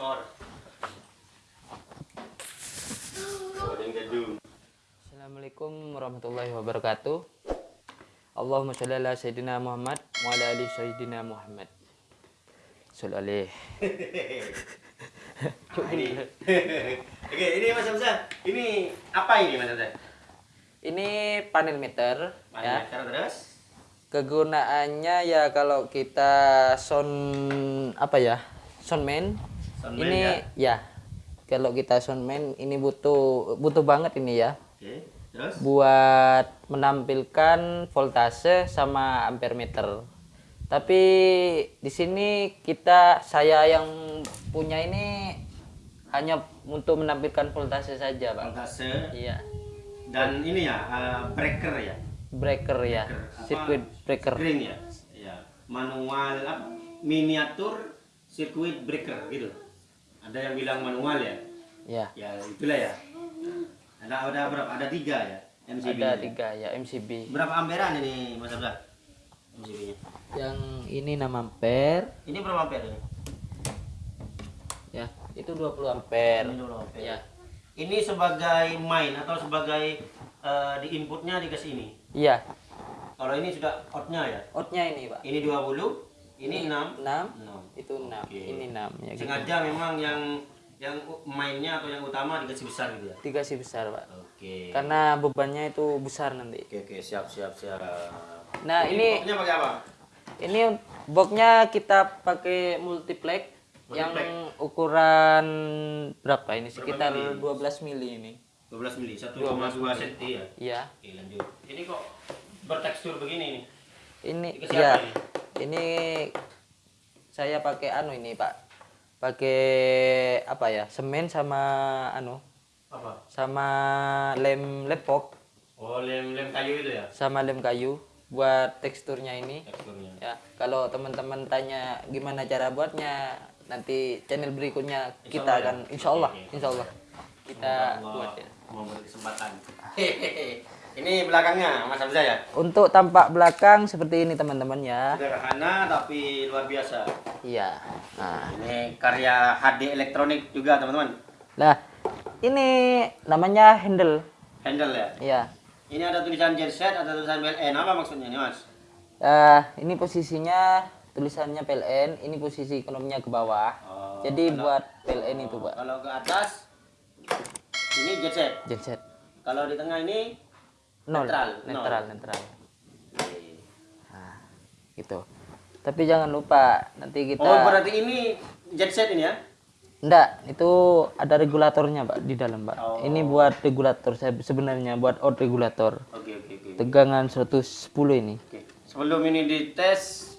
sensor. Assalamualaikum warahmatullahi wabarakatuh. Allahumma sholli ala sayyidina Muhammad wa ala ali sayyidina Muhammad. Alaih. Nah, ini. Oke, ini Mas Hamzah. Ini apa ini Mas Hamzah? Ini panel meter ya. Parameter terus. Kegunaannya ya kalau kita sound apa ya? Soundman. Soundman ini ya. Kalau kita soundman ini butuh butuh banget ini ya. Oke, terus. buat menampilkan voltase sama ampere meter. Tapi di sini kita saya yang punya ini hanya untuk menampilkan voltase saja, Pak. Voltase Iya. dan ini ya eh, breaker ya. Breaker ya, Apa? circuit breaker. Screen ya. Ya, manual apa? Miniatur circuit breaker gitu. Ada yang bilang manual ya. Ya. Ya, itulah ya. Ada ada berapa? Ada tiga ya. MCB. Ada -nya. tiga ya MCB. Berapa amperan ini Mas Abdullah? MCB-nya. Yang ini 6 ampere, Ini berapa ampere ini? ya. Itu 20 ampere. Ini berapa ampere? Ya. Ini sebagai main atau sebagai eh, di inputnya dikasih ini. Iya. Kalau ini sudah outnya ya. Outnya ini, Pak. Ini 20, ini 6. 6, 6. itu 6. Oke. Ini 6 ya gitu. Sengaja memang yang yang mainnya atau yang utama dikasih besar gitu ya. Dikasih besar, Pak. Oke. Karena bebannya itu besar nanti. Oke oke siap siap siap. Nah, ini boxnya pakai apa? ini boxnya kita pakai multiplex yang ukuran berapa ini? Sekitar mili? 12 mili ini. 12 mili, 1,2 mili. cm ya. Iya. Oke lanjut. Ini kok bertekstur begini nih? Ini Dikasih ya. apa ini? Ini saya pakai anu ini, Pak. Pakai apa ya? Semen sama anu Apa? sama lem lepok Oh lem lem kayu itu ya sama lem kayu buat teksturnya ini. teksturnya. Ya, kalau teman-teman tanya gimana cara buatnya, nanti channel berikutnya Insya kita Allah ya? akan Allah, Oke, oke. insya Allah kita buat ya. Memberi kesempatan. Ini belakangnya Mas Hamzah ya. Untuk tampak belakang seperti ini teman-teman ya. Sederhana tapi luar biasa. Iya. Nah, Ini karya HD elektronik juga teman-teman. nah ini namanya handle. Handle ya. Ya. Ini ada tulisan genset, ada tulisan BLN. Apa maksudnya nih Mas? Eh, ini posisinya tulisannya PLN, ini posisi ekonominya ke bawah. Oh, Jadi kalau- buat PLN itu, Pak. Kalau ke atas ini genset. Genset. Kalau di tengah ini Nol. Netral, nol. Netral, netral. Nah, gitu. Tapi jangan lupa nanti kita Oh, berarti ini genset ini ya? Enggak, itu ada regulatornya, Pak, di dalam, Pak. Oh. Ini buat regulator saya sebenarnya buat out regulator. Oke, oke, oke. Tegangan 110 ini. Oke. Sebelum ini dites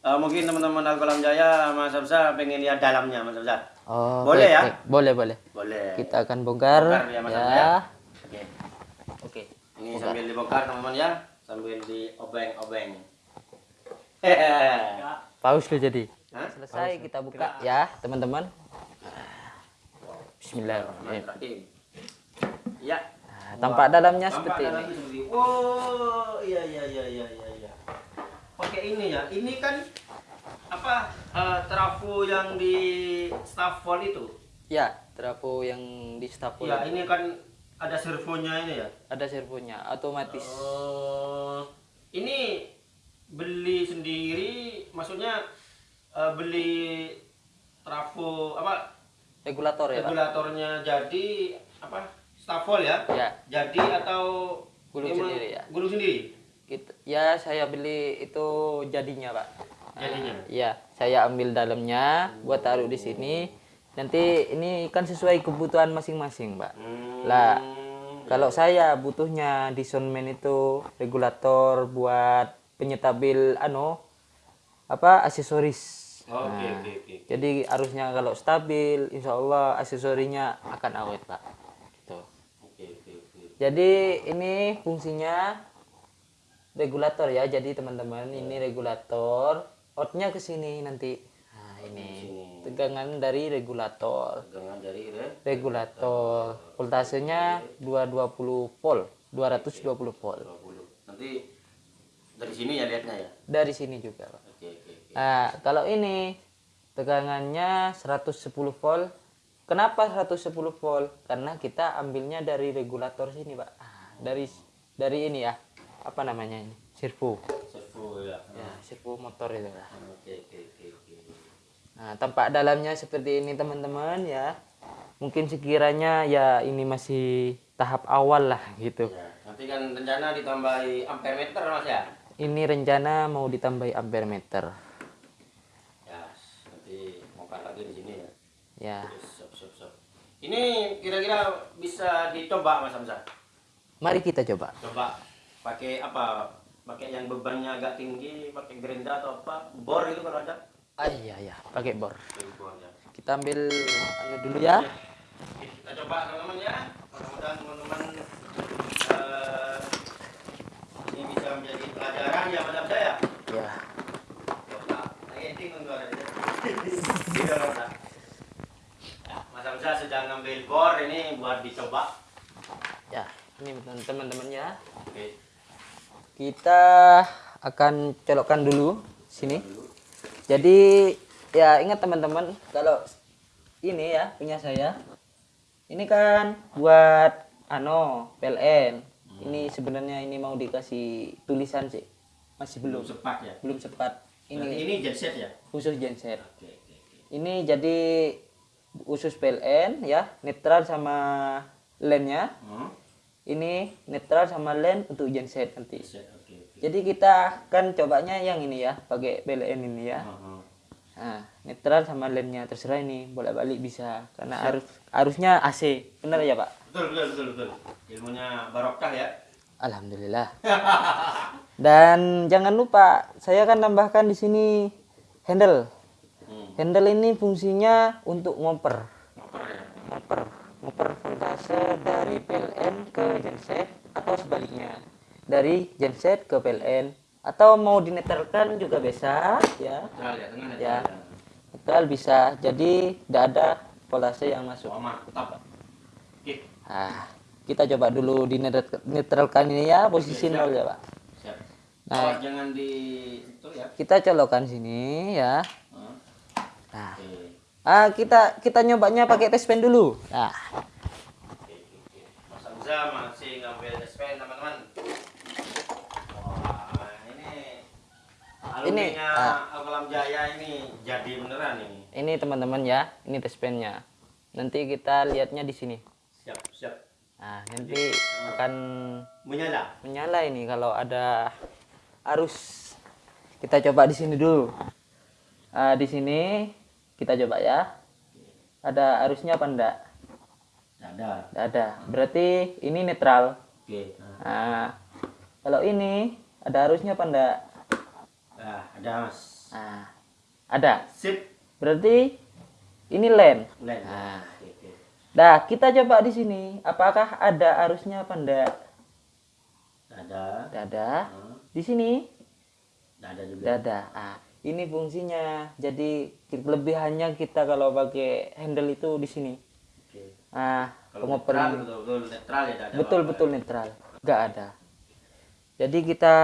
eh, mungkin teman-teman Alkolam Jaya Mas Hamzah pengen lihat dalamnya Mas Hamzah. Oh, Boleh baik, ya? baik. Boleh, boleh. Boleh. Kita akan bongkar, Bongkar ya, Mas ya? ya. Ini sambil dibongkar teman-teman ya, sambil diobeng-obeng. Hehehe. Paus lo jadi. Hah? Selesai kita buka ya, teman-teman. Bismillahirrahmanirrahim. Ya. Nah, tampak dalamnya Tampak seperti ini. dalamnya seperti Oh, iya iya iya iya iya iya. Pakai ini ya. Ini kan apa eh, trafo yang di Stafford itu. Ya, trafo yang di stapel. Ya, ini kan ada servonya ini ya. Ada servonya, otomatis. Oh, ini beli sendiri, maksudnya eh, beli trafo apa Regulator ya, Pak? regulatornya jadi apa stafol ya? Ya. Jadi atau Gulung sendiri ya? Gulung sendiri. Gitu. Ya, saya beli itu jadinya, Pak. Jadinya? Iya, saya ambil dalamnya, buat taruh di sini. Nanti ini kan sesuai kebutuhan masing-masing, Pak. Hmm, Lah, kalau saya butuhnya di soundman itu regulator buat penyetabil ano apa aksesoris. Oh, Oke Nah, oke oke. Jadi harusnya kalau stabil, insya Allah aksesorinya akan awet, Pak. Gitu. Oke oke oke. Jadi ini fungsinya regulator ya. Jadi teman-teman ini regulator, outnya ke sini nanti. Nah ini tegangan dari regulator. Tegangan dari re Regulator voltasenya 220 volt, 220 volt. 20. Nanti dari sini ya lihatnya ya. Dari sini juga. Pak. Oke oke oke. Nah kalau ini tegangannya 110 volt kenapa 110 volt karena kita ambilnya dari regulator sini pak Ah, dari dari ini ya apa namanya ini servo servo ya ya servo motor itu lah oke oke oke nah tampak dalamnya seperti ini teman-teman ya mungkin sekiranya ya ini masih tahap awal lah gitu ya nanti kan rencana ditambahi ampere meter mas ya ini rencana mau ditambahi ampere meter ya nanti mau lagi di sini ya ya Siap, siap, siap. Ini kira-kira bisa dicoba Mas Hamzah. mari kita coba Coba pakai apa? Pakai yang bebannya agak tinggi, pakai gerinda atau apa? Bor itu kalau ada. Ah iya ya pakai bor Pakai bor ya. kita ambil anu dulu ya kita coba teman-teman ya. Mudah-mudahan teman-teman eh, ini bisa menjadi pelajaran ya Mas Hamzah ya. ya. Nah. Tidak ada. Ya, Mas Hamzah sedang ngambil bor ini buat dicoba. ya ini teman-teman ya Oke. kita akan colokkan dulu sini jadi ya ingat teman-teman kalau ini ya punya saya ini kan buat ano PLN ini sebenarnya ini mau dikasih tulisan sih masih Belum belum sepat ya. belum sempat Ini ini ini genset ya. khusus genset Oke oke oke. ini jadi khusus PLN ya netral sama lemnya Hmm. ini netral sama lem untuk genset nanti Genset. Jadi kita kan cobanya yang ini ya pakai PLN ini ya Hmm, hmm. nah netral sama lemnya terserah ini bolak balik bisa karena arus arusnya AC benar ya pak Betul betul betul betul. Ilmunya barokah ya. Alhamdulillah dan jangan lupa saya akan tambahkan di sini handle Hmm. handle ini fungsinya untuk ngoper Ngoper ya. ngoper ngoper voltase dari PLN ke genset atau sebaliknya dari genset ke PLN atau mau dinetralkan juga bisa ya Netral ya netral. Ya. netral bisa jadi tidak ada voltase yang masuk Oh mantap. Nah, kita coba dulu dinetralkan ini ya posisi nol ya pak siap. Nah. Jangan di itu ya. kita colokkan sini ya Hmm. nah ah, kita kita nyobanya pakai tes pen dulu nah Oke oke oke. Mas Hamzah masih ngambil SPN teman-teman. Wah ini. Ini, Alumninya ah. Alkalam Jaya ini jadi beneran ini. ini teman-teman ya ini tes pennya nanti kita lihatnya di sini Siap siap. nah nanti akan Menyala. menyala ini kalau ada arus kita coba di sini dulu Ah, di sini kita coba ya ada arusnya apa enggak Tidak ada. ada berarti ini netral Oke. Nah. nah kalau ini ada arusnya apa enggak Nah, ada mas. nah ada Sip. berarti ini len Lain. Nah. Oke, oke. Nah, kita coba di sini. Apakah ada arusnya apa enggak? Ada. Tidak ada. Hmm, Di sini Tidak ada juga. tidak ada. Ah, ini fungsinya. Jadi kelebihannya kita kalau pakai handle itu di sini. Oke. Ah, Kalau netral betul betul netral ya ada. Betul apa-apa. betul netral. Enggak ada. Jadi kita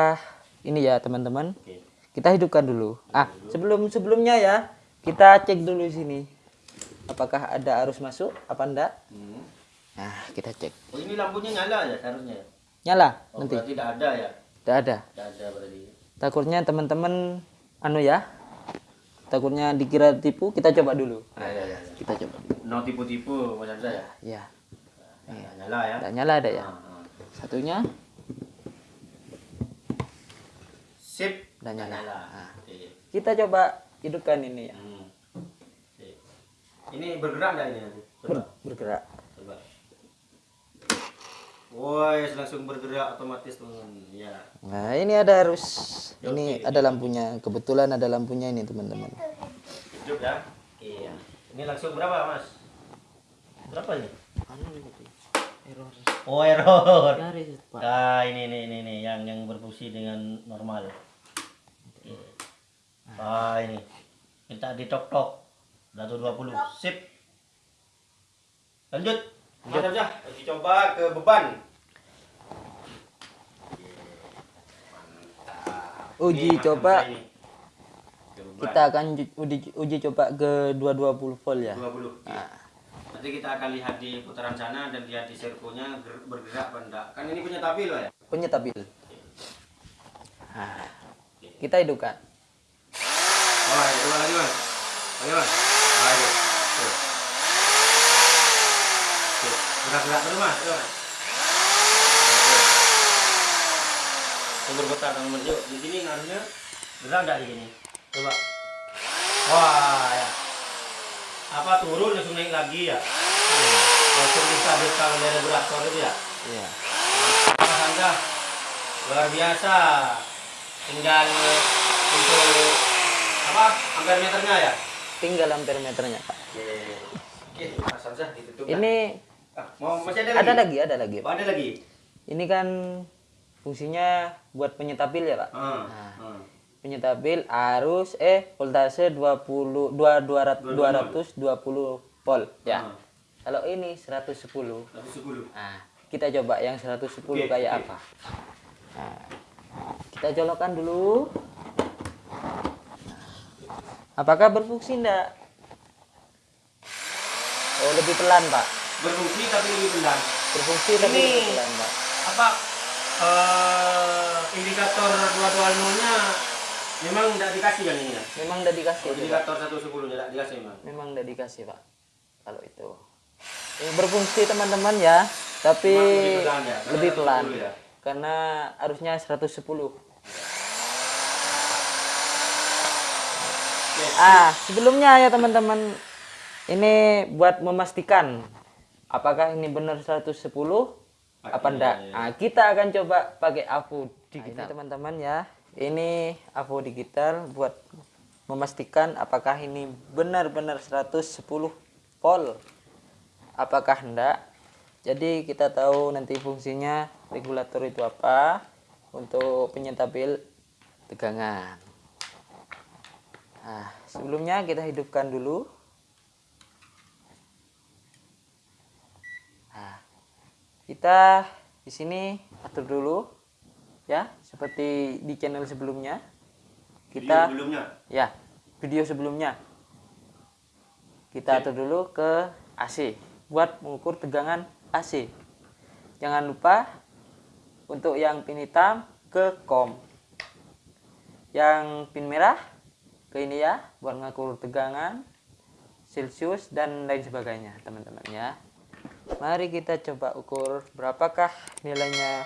ini ya teman-teman. Oke. Kita hidupkan dulu. Ah, sebelum sebelumnya ya kita cek dulu sini. Apakah ada arus masuk apa enggak? Hmm. Nah, kita cek. Oh ini lampunya nyala ya seharusnya. ya? Nyala Oh, nanti. tidak ada ya? Tidak ada. Tidak ada berarti. takutnya teman-teman anu ya takutnya dikira tipu kita coba dulu Nah, ya, ya, ya. kita coba No tipu-tipu macam saya. ya Nah, nyala ya. tidak nyala ada ya Ah, ah. satunya Sip. Udah nyala. Nyala. Ah. Kita coba hidupkan ini ya Hmm. Ini bergerak nggak ini. Ber- bergerak Coba. Woi, langsung bergerak otomatis teman. Ya. nah ini ada arus ini Oke. ada lampunya kebetulan ada lampunya ini teman-teman Hidup ya. Iya. Ini langsung berapa, Mas? Berapa ini? error Oh, error. Nah, ini ini ini, ini yang yang berfungsi dengan normal. Ah, ini. Minta ditok-tok. 120. Sip. Lanjut. Lanjut aja. Kita coba ke beban. Mantap. Uji Ini, coba. Kita akan uji, uji coba ke 220 volt ya 20 Oke. Nah. Nanti kita akan lihat di putaran sana dan lihat di servonya ger- bergerak enggak. Kan ini punya tapi loh ya. punya tabil nah, kita hidupkan Ayo, coba lagi mas. Ayo mas. Ayo. Tuh. Tuh. Gerak-gerak terus mas. Oke. Yang bergetar teman yuk. Di sini harusnya gerak enggak di sini? Coba. Wah ya. Apa turun langsung naik lagi ya? Langsung distabilkan oleh regulator itu ya? iya Mas Anda luar biasa. Tinggal untuk apa ampere meternya ya? tinggal ampere meternya Pak. Oke, oke, Mas Hamzah ditutup. ini Ah, mau masih ada lagi? ada lagi ada lagi Oh, ada lagi. ini kan fungsinya buat penyetabil ya Pak Ah, Nah. ah. penyetabil arus eh voltase 20 dua 200 220 volt ya. Ah. Kalau ini 110. Satu sepuluh. Nah, kita coba yang 110 Oke, kayak oke. apa. Nah, kita colokkan dulu. Apakah berfungsi enggak? Oh, lebih pelan, Pak. Berfungsi tapi lebih pelan. Berfungsi tapi Ini- lebih pelan, Pak. Apa eh, indikator dua dua nya memang tidak dikasih kan ini ya? Memang udah dikasih, Oh, Pak. indikator satu sepuluh tidak dikasih memang. Memang udah dikasih, Pak. Kalau itu. Ini berfungsi, teman-teman ya. Tapi lebih pelan ya? Karena lebih pelan. 110 ya? Karena arusnya 110. Oke. Ah, sebelumnya ya teman-teman, ini buat memastikan apakah ini benar 110 apa Pakai, enggak. ya. Ah, kita akan coba pakai AVO digital. teman-teman ya. Ini AVO digital buat memastikan apakah ini benar-benar 110 volt. Apakah enggak? Jadi kita tahu nanti fungsinya regulator itu apa untuk penyetabil tegangan. Nah, sebelumnya kita hidupkan dulu. Nah, kita di sini atur dulu ya, seperti di channel sebelumnya. Video Kita sebelumnya. ya, video sebelumnya. Kita atur dulu ke AC buat mengukur tegangan AC. Jangan lupa untuk yang pin hitam ke COM. Yang pin merah ke ini ya buat mengukur tegangan Celsius dan lain sebagainya, teman-teman ya. Mari kita coba ukur berapakah nilainya.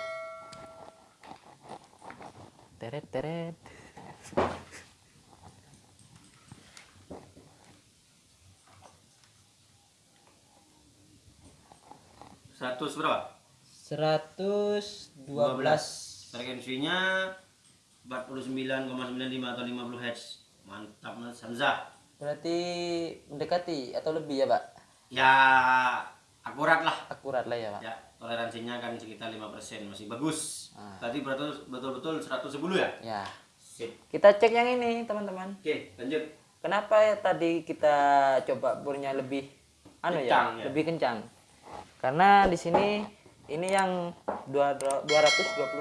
Teret teret. 100 berapa? 112 Frekuensinya 49,95 atau 50 Hz. Mantap Mas Hamzah. berarti mendekati atau lebih ya pak Ya akurat lah. akurat lah ya pak Ya, toleransinya kan sekitar 5% masih bagus. Ah. Tadi betul betul-betul 110 ya? ya Sip. kita cek yang ini teman-teman Oke, lanjut. kenapa ya tadi kita coba burnya lebih anu Kencang, ya, ya? lebih kencang karena di sini ini yang dua- 220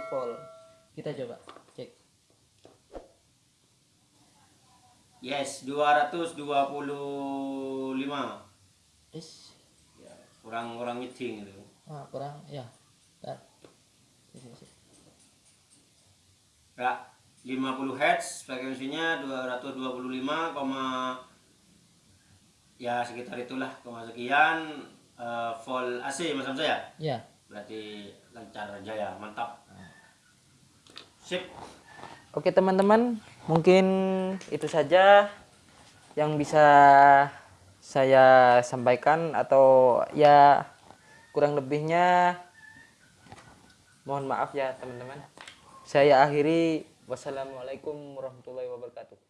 volt kita coba cek Yes, 225. Is. Ya, kurang kurang nyeting itu. Ah, kurang ya Bentar. Ya, 50 Hz frekuensinya 225, koma- ya sekitar itulah koma sekian eh, volt AC Mas Hamzah ya. ya Berarti lancar jaya, mantap. Sip. Oke teman-teman, mungkin itu saja yang bisa saya sampaikan atau ya kurang lebihnya mohon maaf ya teman-teman. Saya akhiri wassalamualaikum warahmatullahi wabarakatuh.